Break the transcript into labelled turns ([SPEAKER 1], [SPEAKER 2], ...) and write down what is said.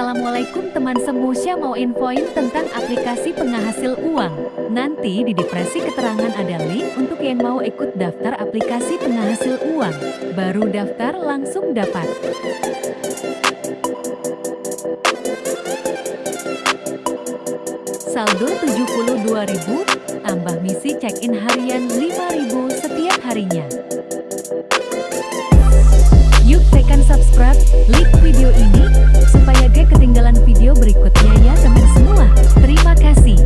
[SPEAKER 1] Assalamualaikum teman semusya mau infoin tentang aplikasi penghasil uang. Nanti di depresi keterangan ada link untuk yang mau ikut daftar aplikasi penghasil uang. Baru daftar langsung dapat. Saldo 72.000, tambah misi check-in harian 5.000 setiap harinya. Tekan subscribe, like video ini, supaya gak ketinggalan video berikutnya ya teman semua. Terima kasih.